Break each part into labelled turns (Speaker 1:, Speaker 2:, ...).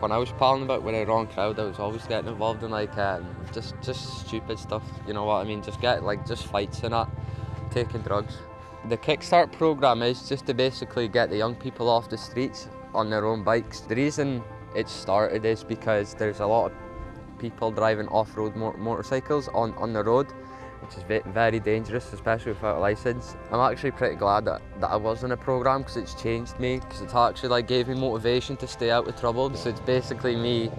Speaker 1: when I was palling about with the wrong crowd, I was always getting involved in like um, just just stupid stuff. You know what I mean? Just get like just fights and that, taking drugs. The Kickstart program is just to basically get the young people off the streets on their own bikes. The reason it started is because there's a lot of people driving off-road motorcycles on, on the road which is very dangerous, especially without a license. I'm actually pretty glad that, that I was in a program because it's changed me, because it's actually like gave me motivation to stay out of trouble. So it's basically me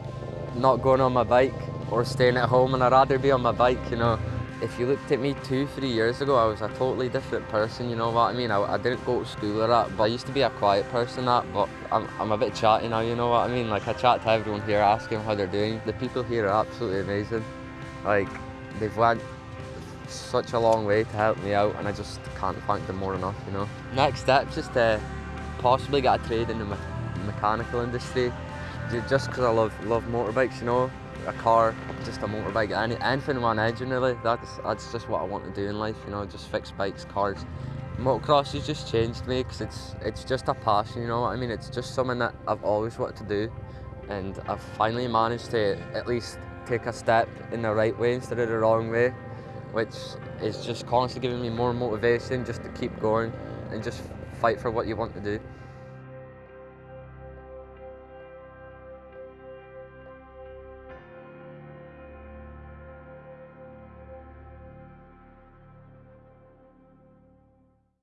Speaker 1: not going on my bike or staying at home and I'd rather be on my bike, you know. If you looked at me two, three years ago, I was a totally different person, you know what I mean? I, I didn't go to school or that, but I used to be a quiet person that, but I'm, I'm a bit chatty now, you know what I mean? Like I chat to everyone here, asking how they're doing. The people here are absolutely amazing. Like, they've went such a long way to help me out and I just can't thank them more enough, you know. Next step is to uh, possibly get a trade in the me mechanical industry just because I love love motorbikes, you know. A car, just a motorbike, any, anything with an engine really, that's, that's just what I want to do in life, you know, just fix bikes, cars. Motocross has just changed me because it's, it's just a passion, you know what I mean? It's just something that I've always wanted to do and I've finally managed to at least take a step in the right way instead of the wrong way which is just constantly giving me more motivation just to keep going and just fight for what you want to do.